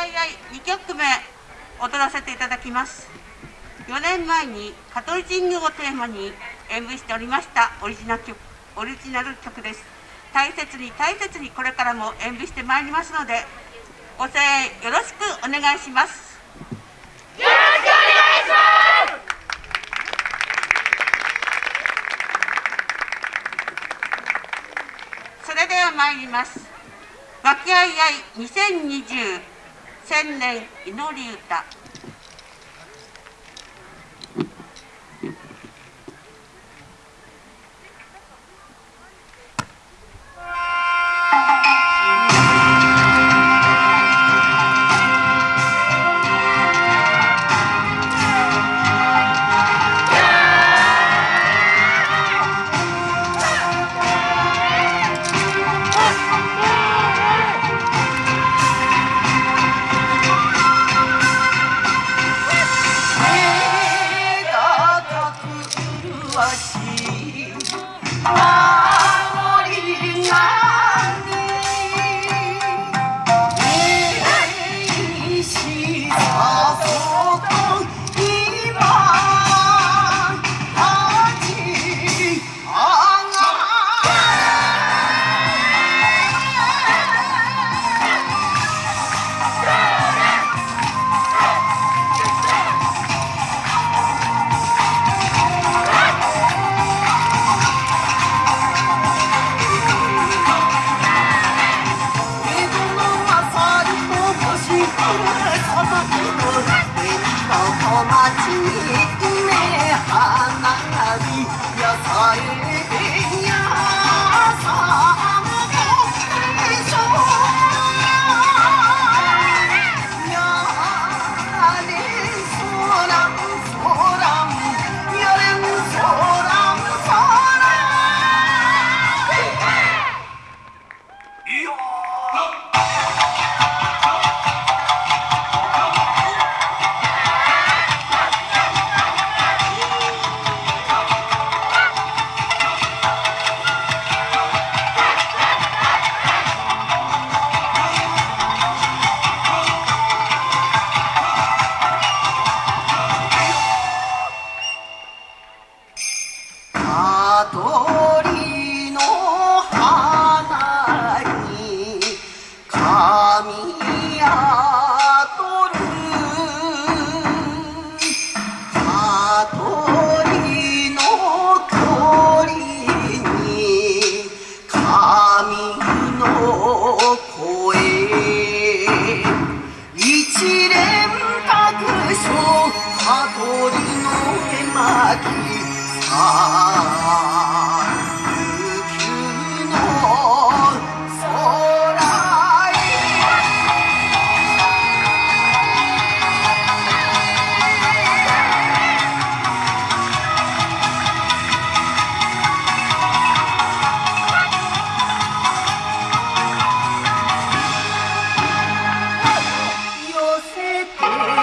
やいやい2曲目踊らせていただきます。4年前に香取神宮をテーマに演舞しておりましたオリジナル曲オリジナル曲です。大切に大切にこれからも演舞してまいりますのでご声援よろしくお願いします。よろしくお願いします。それでは参ります。和気あいあい2020千年祈り歌。連泊悟りの絵巻さあ Thank you.